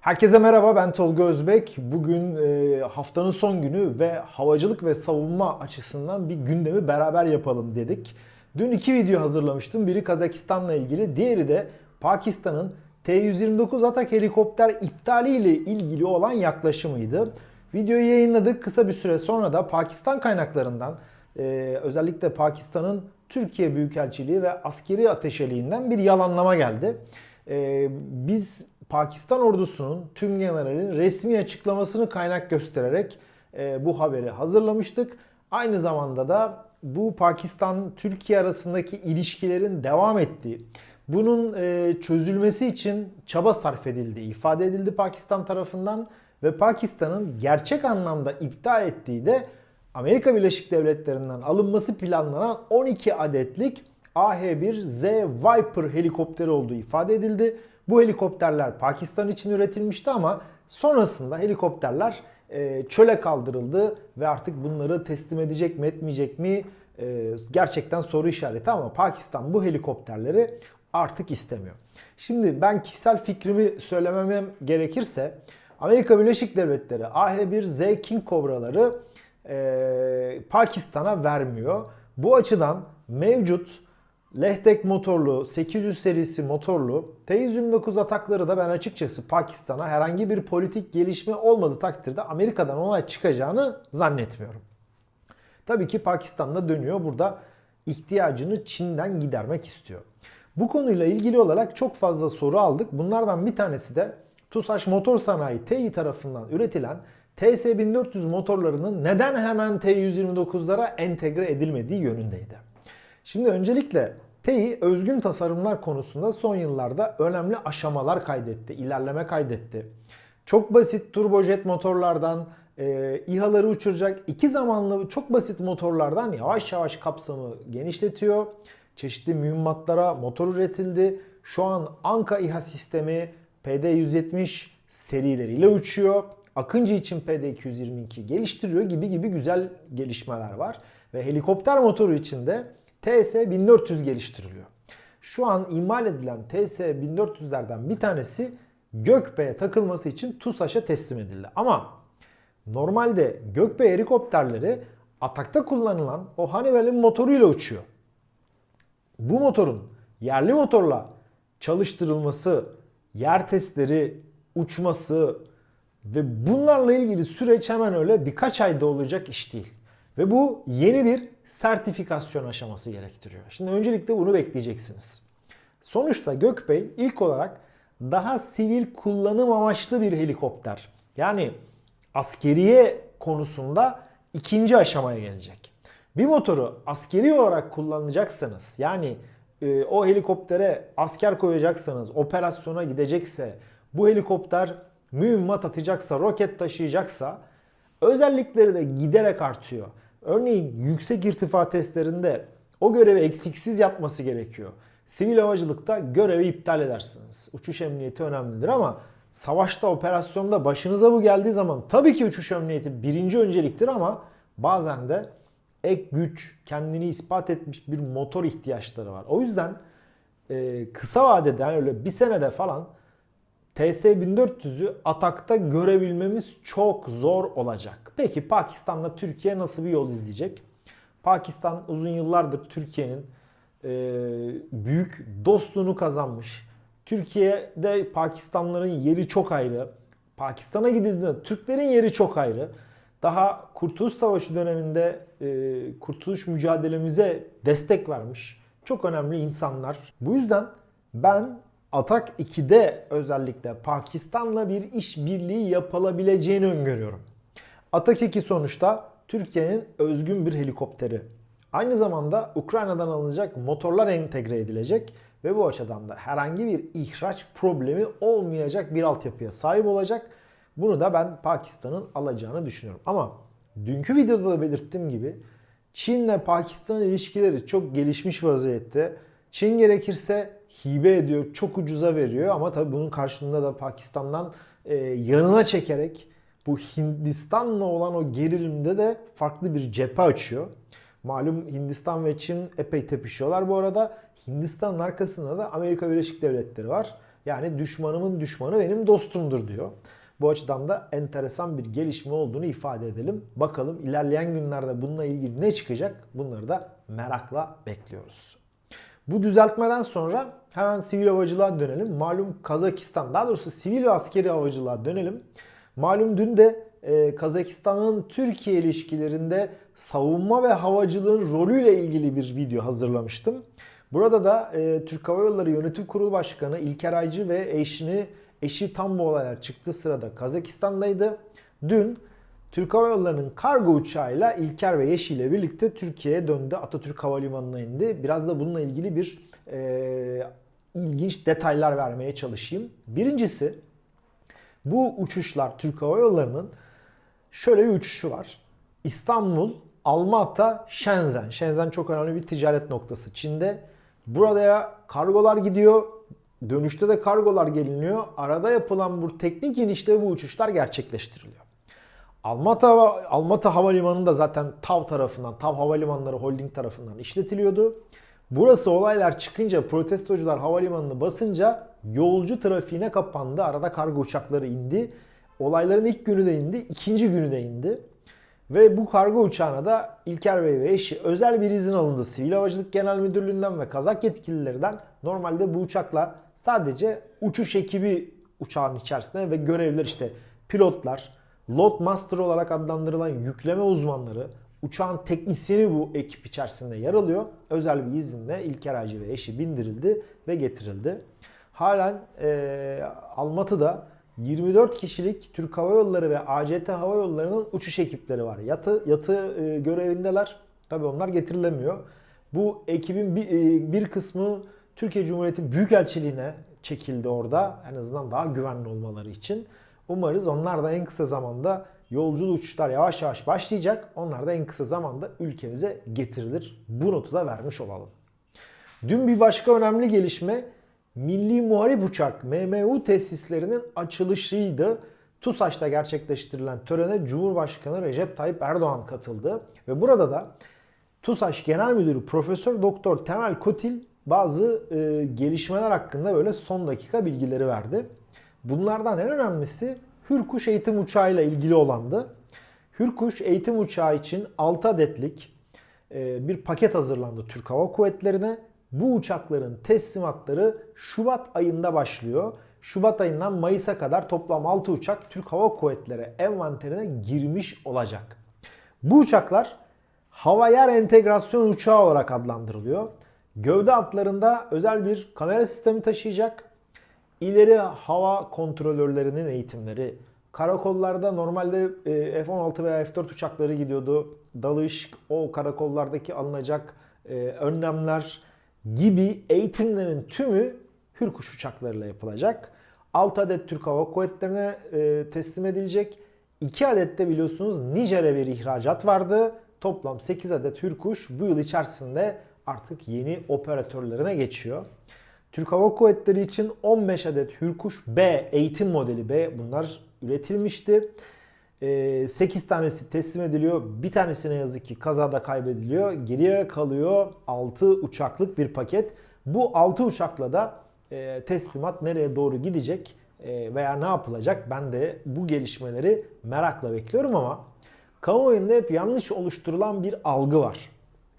Herkese merhaba ben Tolga Özbek. Bugün e, haftanın son günü ve havacılık ve savunma açısından bir gündemi beraber yapalım dedik. Dün iki video hazırlamıştım. Biri Kazakistan'la ilgili, diğeri de Pakistan'ın T-129 atak helikopter iptali ile ilgili olan yaklaşımıydı. Videoyu yayınladık. Kısa bir süre sonra da Pakistan kaynaklarından e, özellikle Pakistan'ın Türkiye Büyükelçiliği ve askeri ateşeliğinden bir yalanlama geldi. E, biz Pakistan ordusunun tüm generalin resmi açıklamasını kaynak göstererek e, bu haberi hazırlamıştık. Aynı zamanda da bu Pakistan-Türkiye arasındaki ilişkilerin devam ettiği, bunun e, çözülmesi için çaba sarf edildiği ifade edildi Pakistan tarafından ve Pakistan'ın gerçek anlamda iptal ettiği de Amerika Birleşik Devletleri'nden alınması planlanan 12 adetlik AH-1Z Viper helikopteri olduğu ifade edildi. Bu helikopterler Pakistan için üretilmişti ama sonrasında helikopterler e, çöle kaldırıldı ve artık bunları teslim edecek mi etmeyecek mi e, gerçekten soru işareti ama Pakistan bu helikopterleri artık istemiyor. Şimdi ben kişisel fikrimi söylememem gerekirse Amerika Birleşik Devletleri AH-1Z King Cobra'ları e, Pakistan'a vermiyor. Bu açıdan mevcut Lehtek motorlu 800 serisi motorlu T-129 atakları da ben açıkçası Pakistan'a herhangi bir politik gelişme olmadığı takdirde Amerika'dan onay çıkacağını zannetmiyorum. Tabii ki Pakistan'da dönüyor burada ihtiyacını Çin'den gidermek istiyor. Bu konuyla ilgili olarak çok fazla soru aldık. Bunlardan bir tanesi de TUSAŞ Motor Sanayi TEİ tarafından üretilen TS1400 motorlarının neden hemen T129'lara entegre edilmediği yönündeydi. Şimdi öncelikle TEİ özgün tasarımlar konusunda son yıllarda önemli aşamalar kaydetti, ilerleme kaydetti. Çok basit turbojet motorlardan e, İHA'ları uçuracak iki zamanlı çok basit motorlardan yavaş yavaş kapsamı genişletiyor. Çeşitli mühimmatlara motor üretildi. Şu an Anka İHA sistemi PD-170 serileriyle uçuyor. Akıncı için PD-222 geliştiriyor gibi gibi güzel gelişmeler var. Ve helikopter motoru için de TS1400 geliştiriliyor. Şu an imal edilen TS1400'lerden bir tanesi Gökbey'e takılması için TUSAŞ'a teslim edildi. Ama normalde Gökbey helikopterleri atakta kullanılan o Honeywell'in motoruyla uçuyor. Bu motorun yerli motorla çalıştırılması, yer testleri, uçması ve bunlarla ilgili süreç hemen öyle birkaç ayda olacak iş değil. Ve bu yeni bir sertifikasyon aşaması gerektiriyor. Şimdi öncelikle bunu bekleyeceksiniz. Sonuçta Gökbey ilk olarak daha sivil kullanım amaçlı bir helikopter. Yani askeriye konusunda ikinci aşamaya gelecek. Bir motoru askeri olarak kullanacaksanız yani e, o helikoptere asker koyacaksanız, operasyona gidecekse, bu helikopter mühimmat atacaksa, roket taşıyacaksa özellikleri de giderek artıyor. Örneğin yüksek irtifa testlerinde o görevi eksiksiz yapması gerekiyor. Sivil havacılıkta görevi iptal edersiniz. Uçuş emniyeti önemlidir ama savaşta, operasyonda başınıza bu geldiği zaman tabii ki uçuş emniyeti birinci önceliktir ama bazen de ek güç, kendini ispat etmiş bir motor ihtiyaçları var. O yüzden e, kısa vadede yani öyle bir senede falan TS1400'ü atakta görebilmemiz çok zor olacak. Peki Pakistan'la Türkiye nasıl bir yol izleyecek? Pakistan uzun yıllardır Türkiye'nin e, büyük dostluğunu kazanmış. Türkiye'de Pakistanlıların yeri çok ayrı. Pakistan'a gidildiğinde Türklerin yeri çok ayrı. Daha Kurtuluş Savaşı döneminde e, kurtuluş mücadelemize destek vermiş. Çok önemli insanlar. Bu yüzden ben Atak 2'de özellikle Pakistan'la bir işbirliği yapılabileceğini öngörüyorum. Atak 2 sonuçta Türkiye'nin özgün bir helikopteri. Aynı zamanda Ukrayna'dan alınacak motorlar entegre edilecek ve bu açıdan da herhangi bir ihraç problemi olmayacak bir altyapıya sahip olacak. Bunu da ben Pakistan'ın alacağını düşünüyorum. Ama dünkü videoda da belirttiğim gibi Çin'le Pakistan ilişkileri çok gelişmiş vaziyette. Çin gerekirse hibe ediyor, çok ucuza veriyor ama tabii bunun karşılığında da Pakistan'dan e, yanına çekerek bu Hindistan'la olan o gerilimde de farklı bir cephe açıyor. Malum Hindistan ve Çin epey tepişiyorlar bu arada. Hindistan'ın arkasında da Amerika Birleşik Devletleri var. Yani düşmanımın düşmanı benim dostumdur diyor. Bu açıdan da enteresan bir gelişme olduğunu ifade edelim. Bakalım ilerleyen günlerde bununla ilgili ne çıkacak? Bunları da merakla bekliyoruz. Bu düzeltmeden sonra hemen sivil havacılığa dönelim. Malum Kazakistan, daha doğrusu sivil ve askeri havacılığa dönelim. Malum dün de e, Kazakistan'ın Türkiye ilişkilerinde savunma ve havacılığın rolüyle ilgili bir video hazırlamıştım. Burada da e, Türk Hava Yolları Yönetim Kurulu Başkanı İlker Aycı ve eşini eşi tam bu olaylar çıktığı sırada Kazakistan'daydı. Dün Türk Hava Yolları'nın kargo uçağıyla İlker ve Yeşil ile birlikte Türkiye'ye döndü. Atatürk Havalimanı'na indi. Biraz da bununla ilgili bir e, ilginç detaylar vermeye çalışayım. Birincisi bu uçuşlar Türk Hava Yolları'nın şöyle bir uçuşu var. İstanbul, Almata, Shenzhen. Shenzhen çok önemli bir ticaret noktası Çin'de. Buraya kargolar gidiyor. Dönüşte de kargolar geliniyor. Arada yapılan bu teknik inişte bu uçuşlar gerçekleştiriliyor. Almata, Almata Havalimanı da zaten TAV tarafından, TAV Havalimanları Holding tarafından işletiliyordu. Burası olaylar çıkınca protestocular havalimanını basınca yolcu trafiğine kapandı. Arada kargo uçakları indi. Olayların ilk günü de indi, ikinci günü de indi. Ve bu kargo uçağına da İlker Bey ve eşi özel bir izin alındı. Sivil Havacılık Genel Müdürlüğü'nden ve kazak yetkililerden normalde bu uçakla sadece uçuş ekibi uçağın içerisinde ve görevler işte pilotlar, load master olarak adlandırılan yükleme uzmanları, uçağın teknisyeni bu ekip içerisinde yer alıyor. Özel bir izinle İlker Aycı ve eşi bindirildi ve getirildi. Halen e, Almatı'da 24 kişilik Türk Hava Yolları ve ACT Hava Yolları'nın uçuş ekipleri var. Yatı, yatı e, görevindeler. Tabi onlar getirilemiyor. Bu ekibin bir, e, bir kısmı Türkiye Cumhuriyeti Büyükelçiliğine çekildi orada. En azından daha güvenli olmaları için. Umarız onlar da en kısa zamanda yolculuğu uçuşlar yavaş yavaş başlayacak. Onlar da en kısa zamanda ülkemize getirilir. Bu notu da vermiş olalım. Dün bir başka önemli gelişme Milli Muharip Uçak MMU tesislerinin açılışıydı. TUSAŞ'ta gerçekleştirilen törene Cumhurbaşkanı Recep Tayyip Erdoğan katıldı. Ve burada da TUSAŞ Genel Müdürü Profesör Doktor Temel Kotil bazı e, gelişmeler hakkında böyle son dakika bilgileri verdi. Bunlardan en önemlisi Hürkuş eğitim uçağıyla ilgili olandı. Hürkuş eğitim uçağı için 6 adetlik e, bir paket hazırlandı Türk Hava Kuvvetleri'ne. Bu uçakların teslimatları Şubat ayında başlıyor. Şubat ayından Mayıs'a kadar toplam 6 uçak Türk Hava Kuvvetleri envanterine girmiş olacak. Bu uçaklar hava yer entegrasyon uçağı olarak adlandırılıyor. Gövde altlarında özel bir kamera sistemi taşıyacak. İleri hava kontrolörlerinin eğitimleri, karakollarda normalde e, F-16 veya F-4 uçakları gidiyordu. Dalış, o karakollardaki alınacak e, önlemler gibi eğitimlerin tümü Hürkuş uçaklarıyla yapılacak. 6 adet Türk Hava Kuvvetleri'ne e, teslim edilecek. 2 adet de biliyorsunuz Nijer'e bir ihracat vardı. Toplam 8 adet Hürkuş bu yıl içerisinde artık yeni operatörlerine geçiyor. Türk Hava Kuvvetleri için 15 adet Hürkuş B eğitim modeli B bunlar üretilmişti. 8 tanesi teslim ediliyor. Bir tanesine yazık ki kazada kaybediliyor. Geriye kalıyor 6 uçaklık bir paket. Bu 6 uçakla da teslimat nereye doğru gidecek veya ne yapılacak ben de bu gelişmeleri merakla bekliyorum ama kamuoyunda hep yanlış oluşturulan bir algı var.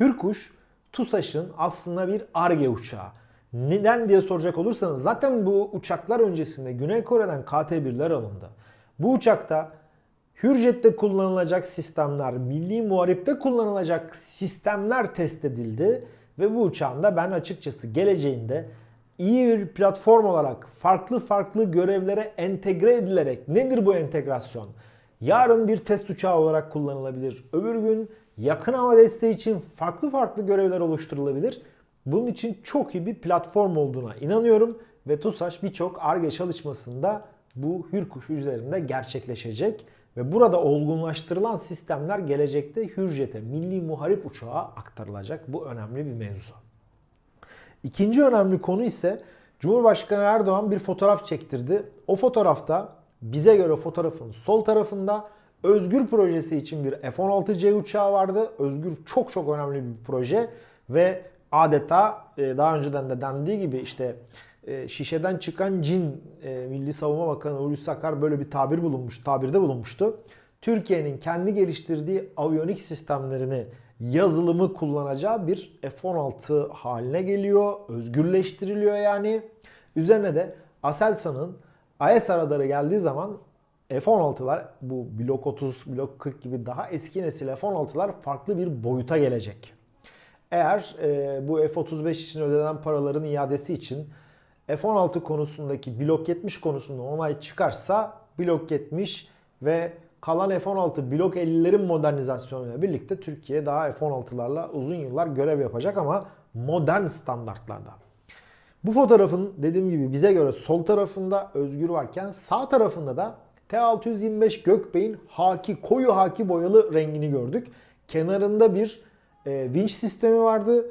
Hürkuş TUSAŞ'ın aslında bir ARGE uçağı. Neden diye soracak olursanız zaten bu uçaklar öncesinde Güney Kore'den KT-1'ler alındı. Bu uçakta Hürjet'te kullanılacak sistemler, milli muharipte kullanılacak sistemler test edildi ve bu uçağın da ben açıkçası geleceğinde iyi bir platform olarak farklı farklı görevlere entegre edilerek nedir bu entegrasyon? Yarın bir test uçağı olarak kullanılabilir. Öbür gün yakın hava desteği için farklı farklı görevler oluşturulabilir. Bunun için çok iyi bir platform olduğuna inanıyorum ve TUSAŞ birçok ARGE çalışmasında bu Hürkuş üzerinde gerçekleşecek. Ve burada olgunlaştırılan sistemler gelecekte Hürjet'e, milli muharip uçağa aktarılacak. Bu önemli bir mevzu. İkinci önemli konu ise Cumhurbaşkanı Erdoğan bir fotoğraf çektirdi. O fotoğrafta bize göre fotoğrafın sol tarafında Özgür projesi için bir F-16C uçağı vardı. Özgür çok çok önemli bir proje ve adeta e, daha önceden de dendiği gibi işte e, şişeden çıkan cin e, Milli Savunma Bakanı Hulusi Akar böyle bir tabir bulunmuş, tabirde bulunmuştu. Türkiye'nin kendi geliştirdiği aviyonik sistemlerini yazılımı kullanacağı bir F-16 haline geliyor. Özgürleştiriliyor yani. Üzerine de Aselsan'ın IS radarı geldiği zaman F-16'lar bu Blok 30, Blok 40 gibi daha eski nesil F-16'lar farklı bir boyuta gelecek. Eğer e, bu F-35 için ödenen paraların iadesi için F-16 konusundaki Blok 70 konusunda onay çıkarsa Blok 70 ve kalan F-16 Blok 50'lerin modernizasyonuyla birlikte Türkiye daha F-16'larla uzun yıllar görev yapacak ama modern standartlarda. Bu fotoğrafın dediğim gibi bize göre sol tarafında Özgür varken sağ tarafında da T625 Gökbey'in haki, koyu haki boyalı rengini gördük. Kenarında bir e, vinç sistemi vardı.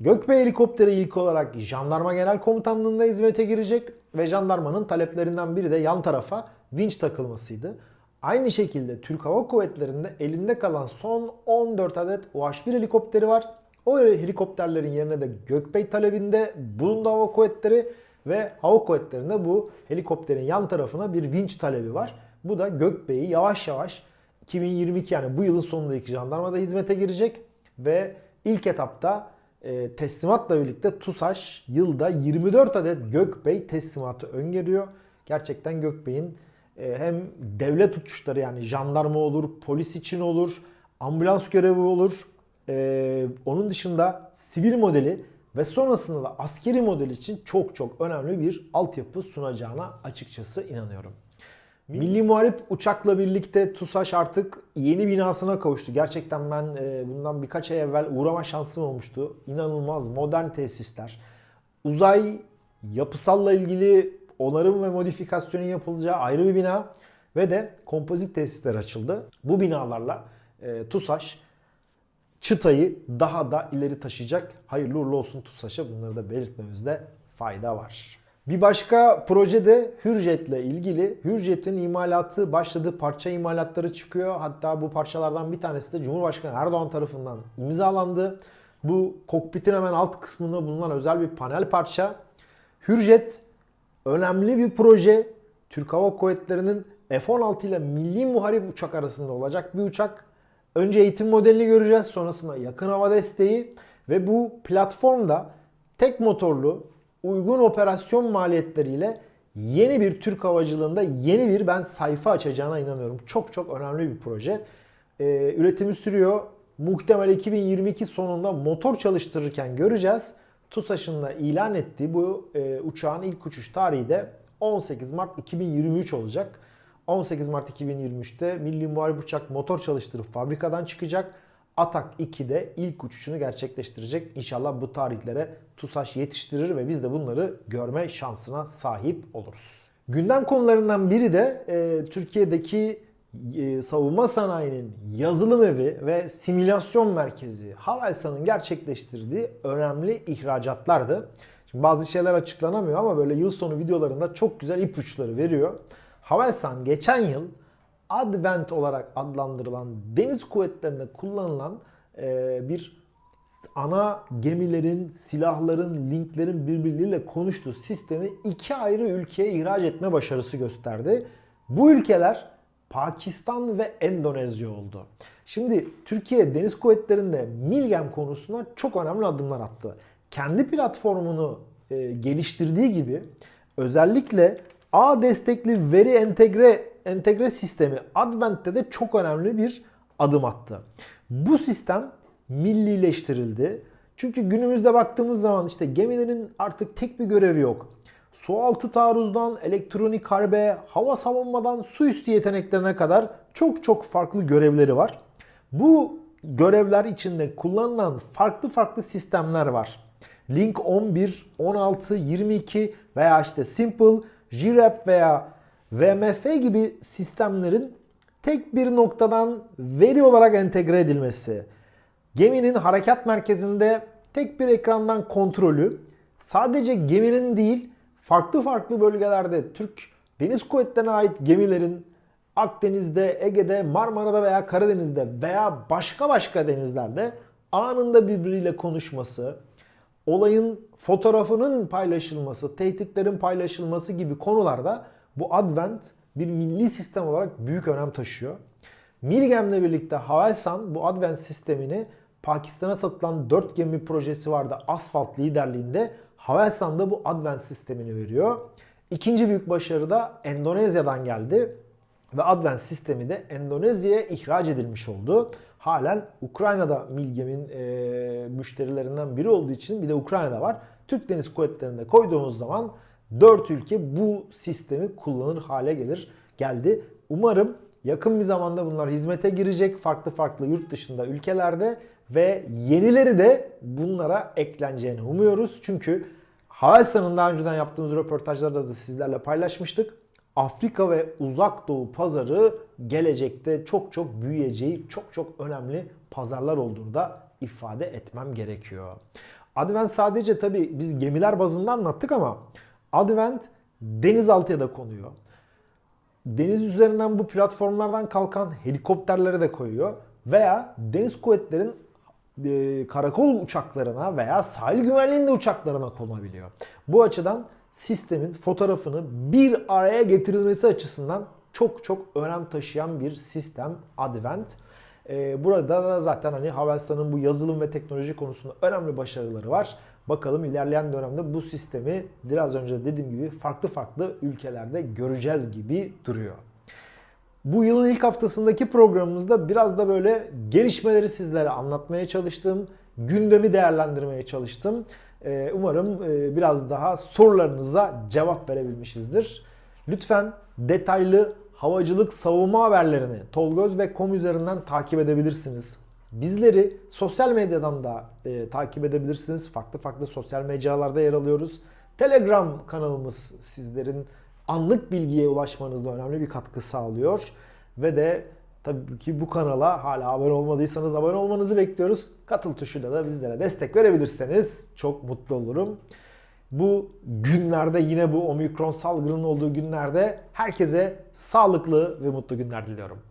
Gökbey helikopteri ilk olarak Jandarma Genel Komutanlığı'nda hizmete girecek ve jandarmanın taleplerinden biri de yan tarafa vinç takılmasıydı. Aynı şekilde Türk Hava Kuvvetleri'nde elinde kalan son 14 adet UH-1 helikopteri var. O helikopterlerin yerine de Gökbey talebinde bulundu Hava Kuvvetleri ve Hava Kuvvetleri'nde bu helikopterin yan tarafına bir vinç talebi var. Bu da Gökbey'i yavaş yavaş 2022 yani bu yılın sonundaki jandarmada hizmete girecek ve ilk etapta e, teslimatla birlikte TUSAŞ yılda 24 adet Gökbey teslimatı öngörüyor. Gerçekten Gökbey'in e, hem devlet uçuşları yani jandarma olur, polis için olur, ambulans görevi olur. E, onun dışında sivil modeli ve sonrasında da askeri model için çok çok önemli bir altyapı sunacağına açıkçası inanıyorum. Milli Muharip uçakla birlikte TUSAŞ artık yeni binasına kavuştu. Gerçekten ben e, bundan birkaç ay evvel uğrama şansım olmuştu. İnanılmaz modern tesisler. Uzay yapısalla ilgili onarım ve modifikasyonun yapılacağı ayrı bir bina ve de kompozit tesisler açıldı. Bu binalarla e, TUSAŞ çıtayı daha da ileri taşıyacak. Hayırlı uğurlu olsun TUSAŞ'a bunları da belirtmemizde fayda var. Bir başka proje de Hürjet'le ilgili. Hürjet'in imalatı başladı. Parça imalatları çıkıyor. Hatta bu parçalardan bir tanesi de Cumhurbaşkanı Erdoğan tarafından imzalandı. Bu kokpitin hemen alt kısmında bulunan özel bir panel parça. Hürjet önemli bir proje. Türk Hava Kuvvetleri'nin F-16 ile milli muharip uçak arasında olacak bir uçak. Önce eğitim modelini göreceğiz. Sonrasında yakın hava desteği ve bu platformda tek motorlu uygun operasyon maliyetleriyle yeni bir Türk havacılığında yeni bir ben sayfa açacağına inanıyorum. Çok çok önemli bir proje. Ee, üretimi sürüyor. Muhtemel 2022 sonunda motor çalıştırırken göreceğiz. TUSAŞ'ın da ilan ettiği bu e, uçağın ilk uçuş tarihi de 18 Mart 2023 olacak. 18 Mart 2023'te Milli Muharip Uçak motor çalıştırıp fabrikadan çıkacak. Atak 2'de ilk uçuşunu gerçekleştirecek. İnşallah bu tarihlere TUSAŞ yetiştirir ve biz de bunları görme şansına sahip oluruz. Gündem konularından biri de e, Türkiye'deki e, savunma sanayinin yazılım evi ve simülasyon merkezi Havelsan'ın gerçekleştirdiği önemli ihracatlardı. Şimdi bazı şeyler açıklanamıyor ama böyle yıl sonu videolarında çok güzel ipuçları veriyor. Havelsan geçen yıl Advent olarak adlandırılan deniz kuvvetlerinde kullanılan e, bir ana gemilerin, silahların, linklerin birbirleriyle konuştuğu sistemi iki ayrı ülkeye ihraç etme başarısı gösterdi. Bu ülkeler Pakistan ve Endonezya oldu. Şimdi Türkiye Deniz Kuvvetleri'nde Milgem konusunda çok önemli adımlar attı. Kendi platformunu e, geliştirdiği gibi özellikle A destekli veri entegre entegre sistemi Advent'te de çok önemli bir adım attı. Bu sistem millileştirildi. Çünkü günümüzde baktığımız zaman işte gemilerin artık tek bir görevi yok. Sualtı taarruzdan elektronik harbe, hava savunmadan su üstü yeteneklerine kadar çok çok farklı görevleri var. Bu görevler içinde kullanılan farklı farklı sistemler var. Link 11, 16, 22 veya işte Simple, JRAP veya VMF gibi sistemlerin tek bir noktadan veri olarak entegre edilmesi, geminin harekat merkezinde tek bir ekrandan kontrolü, sadece geminin değil farklı farklı bölgelerde Türk Deniz Kuvvetleri'ne ait gemilerin Akdeniz'de, Ege'de, Marmara'da veya Karadeniz'de veya başka başka denizlerde anında birbiriyle konuşması, olayın fotoğrafının paylaşılması, tehditlerin paylaşılması gibi konularda bu Advent bir milli sistem olarak büyük önem taşıyor. Milgem'le birlikte Havelsan bu Advent sistemini Pakistan'a satılan 4 gemi projesi vardı Asfalt liderliğinde. Havelsan da bu Advent sistemini veriyor. İkinci büyük başarı da Endonezya'dan geldi. Ve Advent sistemi de Endonezya'ya ihraç edilmiş oldu. Halen Ukrayna'da Milgem'in e, müşterilerinden biri olduğu için bir de Ukrayna'da var. Türk Deniz Kuvvetleri'nde koyduğumuz zaman 4 ülke bu sistemi kullanır hale gelir geldi. Umarım yakın bir zamanda bunlar hizmete girecek farklı farklı yurt dışında ülkelerde ve yenileri de bunlara ekleneceğini umuyoruz. Çünkü Havelsan'ın daha önceden yaptığımız röportajlarda da sizlerle paylaşmıştık. Afrika ve Uzak Doğu pazarı gelecekte çok çok büyüyeceği çok çok önemli pazarlar olduğunu da ifade etmem gerekiyor. Advent sadece tabi biz gemiler bazında anlattık ama Advent denizaltıya da konuyor. Deniz üzerinden bu platformlardan kalkan helikopterlere de koyuyor. Veya deniz kuvvetlerin e, karakol uçaklarına veya sahil güvenliğinde uçaklarına konabiliyor. Bu açıdan sistemin fotoğrafını bir araya getirilmesi açısından çok çok önem taşıyan bir sistem Advent. Ee, burada da zaten hani Havelsan'ın bu yazılım ve teknoloji konusunda önemli başarıları var. Bakalım ilerleyen dönemde bu sistemi biraz önce dediğim gibi farklı farklı ülkelerde göreceğiz gibi duruyor. Bu yılın ilk haftasındaki programımızda biraz da böyle gelişmeleri sizlere anlatmaya çalıştım. Gündemi değerlendirmeye çalıştım. Ee, umarım e, biraz daha sorularınıza cevap verebilmişizdir. Lütfen detaylı havacılık savunma haberlerini Tolgöz ve Kom üzerinden takip edebilirsiniz. Bizleri sosyal medyadan da e, takip edebilirsiniz. Farklı farklı sosyal mecralarda yer alıyoruz. Telegram kanalımız sizlerin anlık bilgiye ulaşmanızda önemli bir katkı sağlıyor. Ve de tabii ki bu kanala hala abone olmadıysanız abone olmanızı bekliyoruz. Katıl tuşuyla da bizlere destek verebilirseniz çok mutlu olurum. Bu günlerde yine bu omikron salgının olduğu günlerde herkese sağlıklı ve mutlu günler diliyorum.